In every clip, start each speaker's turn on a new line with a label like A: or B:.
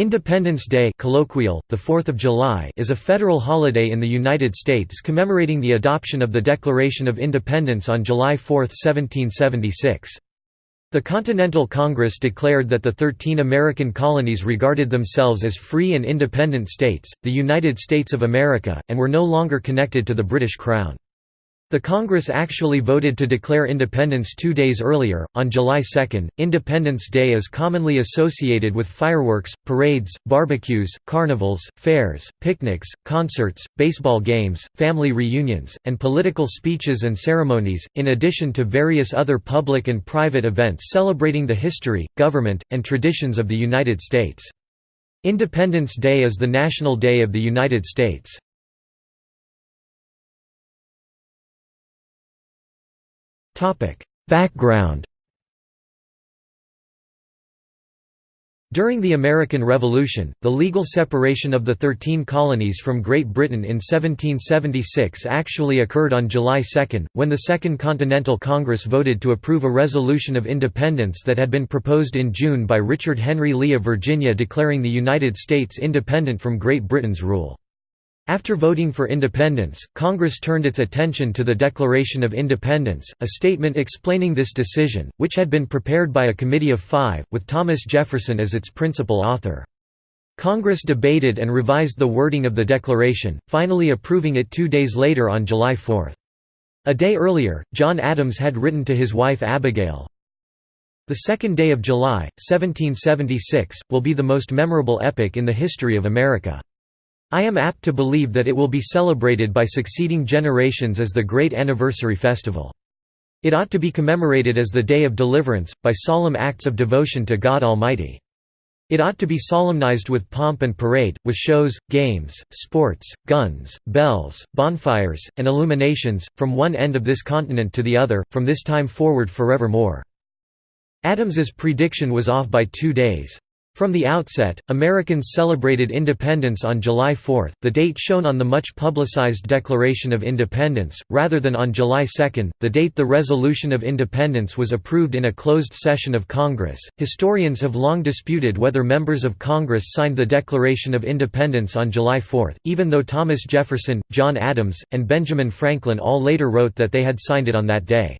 A: Independence Day colloquial, the 4th of July is a federal holiday in the United States commemorating the adoption of the Declaration of Independence on July 4, 1776. The Continental Congress declared that the thirteen American colonies regarded themselves as free and independent states, the United States of America, and were no longer connected to the British Crown. The Congress actually voted to declare independence two days earlier, on July 2. Independence Day is commonly associated with fireworks, parades, barbecues, carnivals, fairs, picnics, concerts, baseball games, family reunions, and political speeches and ceremonies, in addition to various other public and private events celebrating the history, government, and traditions of the United States. Independence Day is the National Day of the United States. Background During the American Revolution, the legal separation of the Thirteen Colonies from Great Britain in 1776 actually occurred on July 2, when the Second Continental Congress voted to approve a resolution of independence that had been proposed in June by Richard Henry Lee of Virginia declaring the United States independent from Great Britain's rule. After voting for independence, Congress turned its attention to the Declaration of Independence, a statement explaining this decision, which had been prepared by a committee of five, with Thomas Jefferson as its principal author. Congress debated and revised the wording of the declaration, finally approving it two days later on July 4. A day earlier, John Adams had written to his wife Abigail, The second day of July, 1776, will be the most memorable epoch in the history of America. I am apt to believe that it will be celebrated by succeeding generations as the great anniversary festival. It ought to be commemorated as the Day of Deliverance, by solemn acts of devotion to God Almighty. It ought to be solemnized with pomp and parade, with shows, games, sports, guns, bells, bonfires, and illuminations, from one end of this continent to the other, from this time forward forevermore. Adams's prediction was off by two days. From the outset, Americans celebrated independence on July 4, the date shown on the much publicized Declaration of Independence, rather than on July 2, the date the Resolution of Independence was approved in a closed session of Congress. Historians have long disputed whether members of Congress signed the Declaration of Independence on July 4, even though Thomas Jefferson, John Adams, and Benjamin Franklin all later wrote that they had signed it on that day.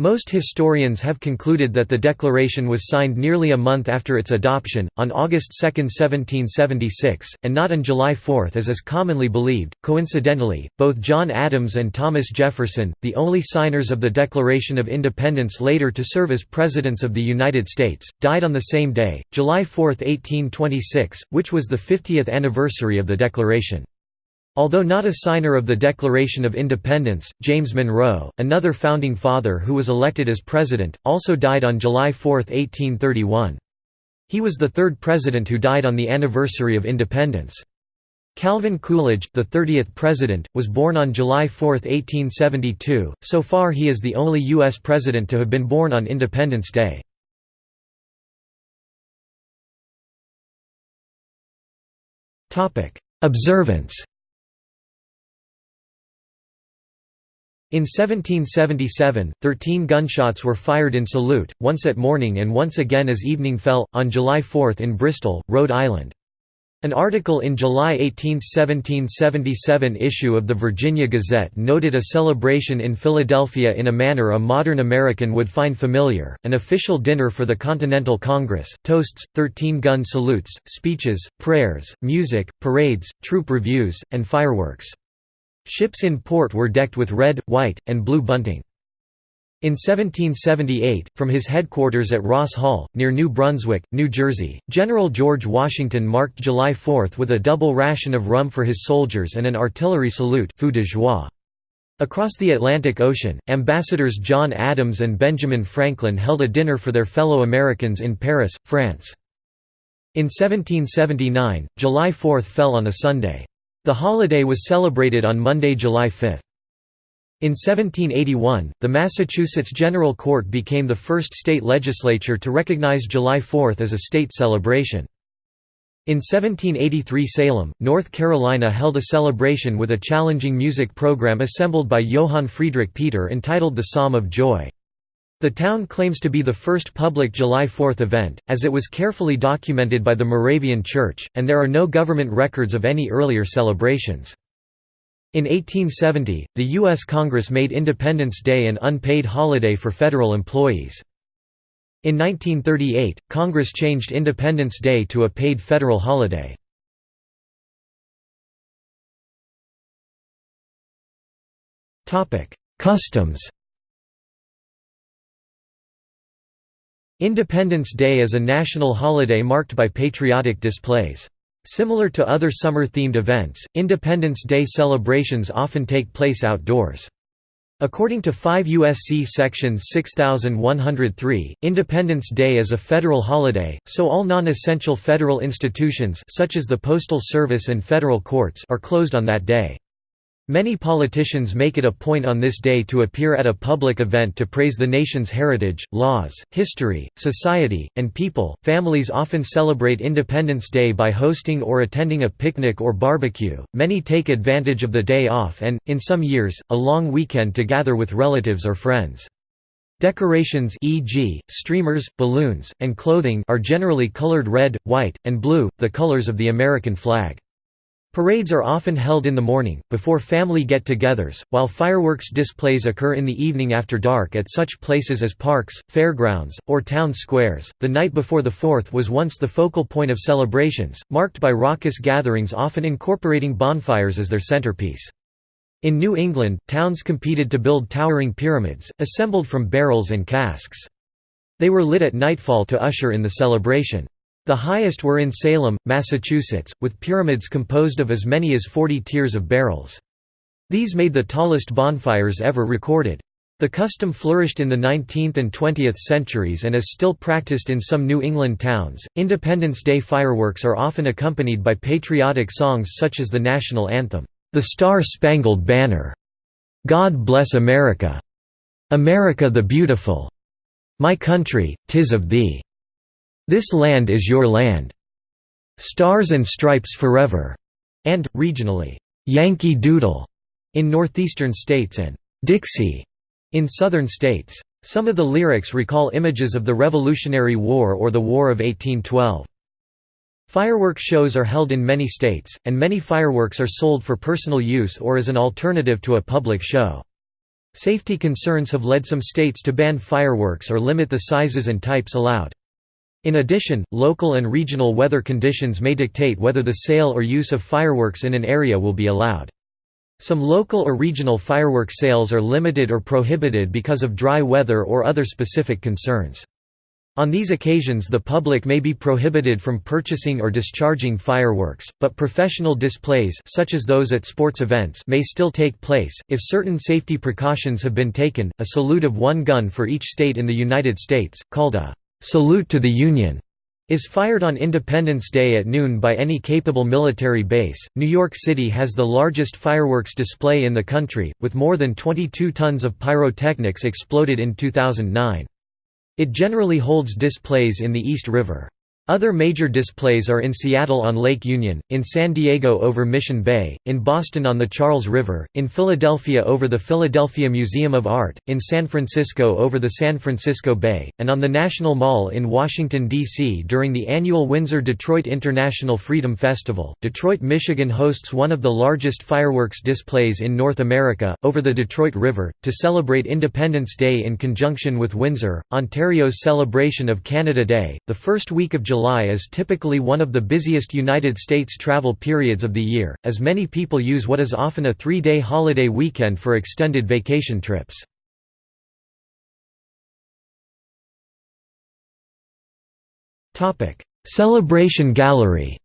A: Most historians have concluded that the declaration was signed nearly a month after its adoption, on August 2, 1776, and not on July 4 as is commonly believed. Coincidentally, both John Adams and Thomas Jefferson, the only signers of the Declaration of Independence later to serve as Presidents of the United States, died on the same day, July 4, 1826, which was the 50th anniversary of the Declaration. Although not a signer of the Declaration of Independence, James Monroe, another founding father who was elected as president, also died on July 4, 1831. He was the third president who died on the anniversary of independence. Calvin Coolidge, the 30th president, was born on July 4, 1872. So far he is the only U.S. president to have been born on Independence Day. Observance In 1777, thirteen gunshots were fired in salute, once at morning and once again as evening fell, on July 4 in Bristol, Rhode Island. An article in July 18, 1777 issue of the Virginia Gazette noted a celebration in Philadelphia in a manner a modern American would find familiar, an official dinner for the Continental Congress, toasts, 13-gun salutes, speeches, prayers, music, parades, troop reviews, and fireworks. Ships in port were decked with red, white, and blue bunting. In 1778, from his headquarters at Ross Hall, near New Brunswick, New Jersey, General George Washington marked July 4 with a double ration of rum for his soldiers and an artillery salute feu de joie. Across the Atlantic Ocean, ambassadors John Adams and Benjamin Franklin held a dinner for their fellow Americans in Paris, France. In 1779, July 4 fell on a Sunday. The holiday was celebrated on Monday, July 5. In 1781, the Massachusetts General Court became the first state legislature to recognize July 4 as a state celebration. In 1783 Salem, North Carolina held a celebration with a challenging music program assembled by Johann Friedrich Peter entitled The Psalm of Joy. The town claims to be the first public July 4th event, as it was carefully documented by the Moravian Church, and there are no government records of any earlier celebrations. In 1870, the U.S. Congress made Independence Day an unpaid holiday for federal employees. In 1938, Congress changed Independence Day to a paid federal holiday. Customs Independence Day is a national holiday marked by patriotic displays. Similar to other summer-themed events, Independence Day celebrations often take place outdoors. According to 5 U.S.C. Section 6103, Independence Day is a federal holiday, so all non-essential federal institutions such as the Postal Service and federal courts are closed on that day. Many politicians make it a point on this day to appear at a public event to praise the nation's heritage, laws, history, society, and people. Families often celebrate Independence Day by hosting or attending a picnic or barbecue. Many take advantage of the day off and, in some years, a long weekend to gather with relatives or friends. Decorations e.g., streamers, balloons, and clothing are generally colored red, white, and blue, the colors of the American flag. Parades are often held in the morning, before family get-togethers, while fireworks displays occur in the evening after dark at such places as parks, fairgrounds, or town squares. The night before the 4th was once the focal point of celebrations, marked by raucous gatherings often incorporating bonfires as their centerpiece. In New England, towns competed to build towering pyramids, assembled from barrels and casks. They were lit at nightfall to usher in the celebration. The highest were in Salem, Massachusetts, with pyramids composed of as many as 40 tiers of barrels. These made the tallest bonfires ever recorded. The custom flourished in the 19th and 20th centuries and is still practiced in some New England towns. Independence Day fireworks are often accompanied by patriotic songs such as the national anthem, The Star Spangled Banner, God Bless America, America the Beautiful, My Country, Tis of Thee. This Land is Your Land, Stars and Stripes Forever, and, regionally, Yankee Doodle in northeastern states and Dixie in southern states. Some of the lyrics recall images of the Revolutionary War or the War of 1812. Fireworks shows are held in many states, and many fireworks are sold for personal use or as an alternative to a public show. Safety concerns have led some states to ban fireworks or limit the sizes and types allowed. In addition, local and regional weather conditions may dictate whether the sale or use of fireworks in an area will be allowed. Some local or regional firework sales are limited or prohibited because of dry weather or other specific concerns. On these occasions the public may be prohibited from purchasing or discharging fireworks, but professional displays such as those at sports events may still take place, if certain safety precautions have been taken. A salute of one gun for each state in the United States, called a "'Salute to the Union' is fired on Independence Day at noon by any capable military base. New York City has the largest fireworks display in the country, with more than 22 tons of pyrotechnics exploded in 2009. It generally holds displays in the East River. Other major displays are in Seattle on Lake Union, in San Diego over Mission Bay, in Boston on the Charles River, in Philadelphia over the Philadelphia Museum of Art, in San Francisco over the San Francisco Bay, and on the National Mall in Washington, D.C. during the annual Windsor-Detroit International Freedom Festival. Detroit, Michigan hosts one of the largest fireworks displays in North America, over the Detroit River, to celebrate Independence Day in conjunction with Windsor, Ontario's celebration of Canada Day. The first week of July July is typically one of the busiest United States travel periods of the year, as many people use what is often a three-day holiday weekend for extended vacation trips. Celebration Gallery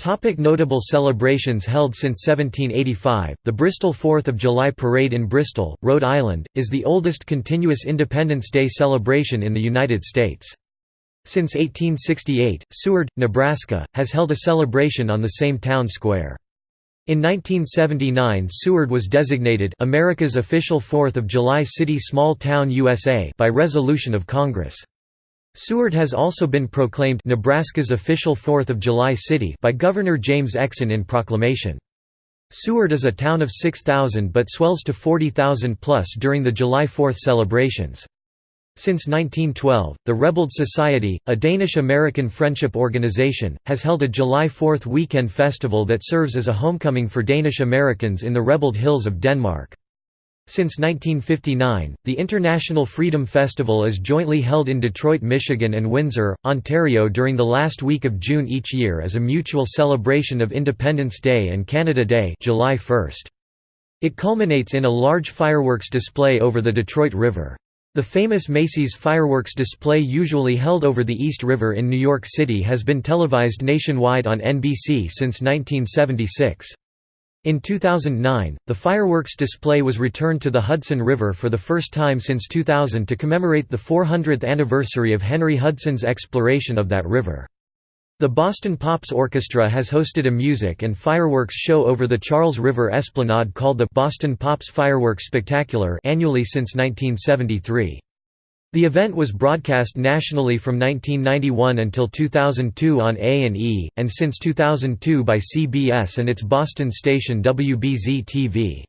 A: Topic notable celebrations held since 1785, the Bristol Fourth of July Parade in Bristol, Rhode Island, is the oldest continuous Independence Day celebration in the United States. Since 1868, Seward, Nebraska, has held a celebration on the same town square. In 1979 Seward was designated America's official Fourth of July City Small Town USA by resolution of Congress. Seward has also been proclaimed Nebraska's official Fourth of July city by Governor James Exon in proclamation. Seward is a town of 6,000 but swells to 40,000 plus during the July 4th celebrations. Since 1912, the Rebild Society, a Danish-American friendship organization, has held a July 4th weekend festival that serves as a homecoming for Danish Americans in the Rebild Hills of Denmark. Since 1959, the International Freedom Festival is jointly held in Detroit, Michigan and Windsor, Ontario during the last week of June each year as a mutual celebration of Independence Day and Canada Day July 1. It culminates in a large fireworks display over the Detroit River. The famous Macy's fireworks display usually held over the East River in New York City has been televised nationwide on NBC since 1976. In 2009, the fireworks display was returned to the Hudson River for the first time since 2000 to commemorate the 400th anniversary of Henry Hudson's exploration of that river. The Boston Pops Orchestra has hosted a music and fireworks show over the Charles River Esplanade called the Boston Pops Fireworks Spectacular annually since 1973. The event was broadcast nationally from 1991 until 2002 on A&E, and since 2002 by CBS and its Boston station WBZ-TV.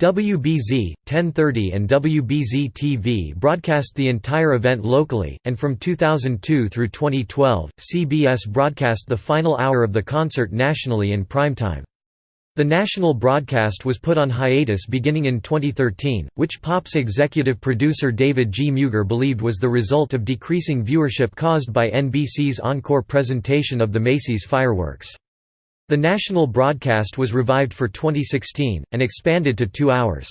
A: WBZ, 1030 and WBZ-TV broadcast the entire event locally, and from 2002 through 2012, CBS broadcast the final hour of the concert nationally in primetime. The national broadcast was put on hiatus beginning in 2013, which Pop's executive producer David G. Mugar believed was the result of decreasing viewership caused by NBC's encore presentation of the Macy's fireworks. The national broadcast was revived for 2016, and expanded to two hours.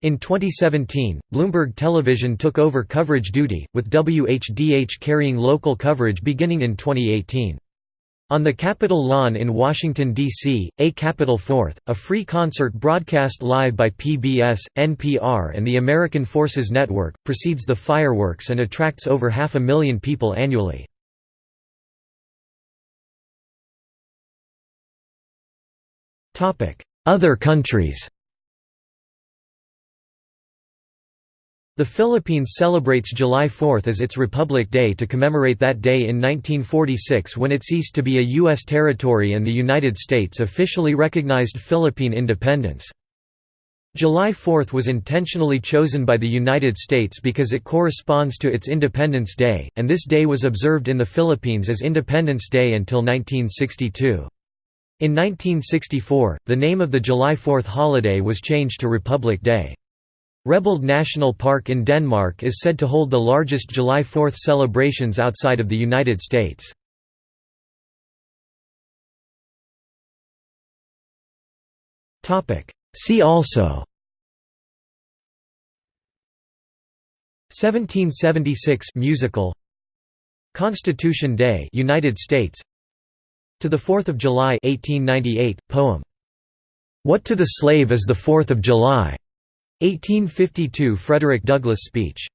A: In 2017, Bloomberg Television took over coverage duty, with WHDH carrying local coverage beginning in 2018. On the Capitol lawn in Washington, D.C., A Capitol Fourth, a free concert broadcast live by PBS, NPR and the American Forces Network, precedes the fireworks and attracts over half a million people annually. Other countries The Philippines celebrates July 4 as its Republic Day to commemorate that day in 1946 when it ceased to be a U.S. territory and the United States officially recognized Philippine independence. July 4 was intentionally chosen by the United States because it corresponds to its Independence Day, and this day was observed in the Philippines as Independence Day until 1962. In 1964, the name of the July 4 holiday was changed to Republic Day. Rebild National Park in Denmark is said to hold the largest July 4 celebrations outside of the United States. See also 1776 musical Constitution Day United States To the 4th of July 1898 poem What to the slave is the 4th of July 1852 Frederick Douglass speech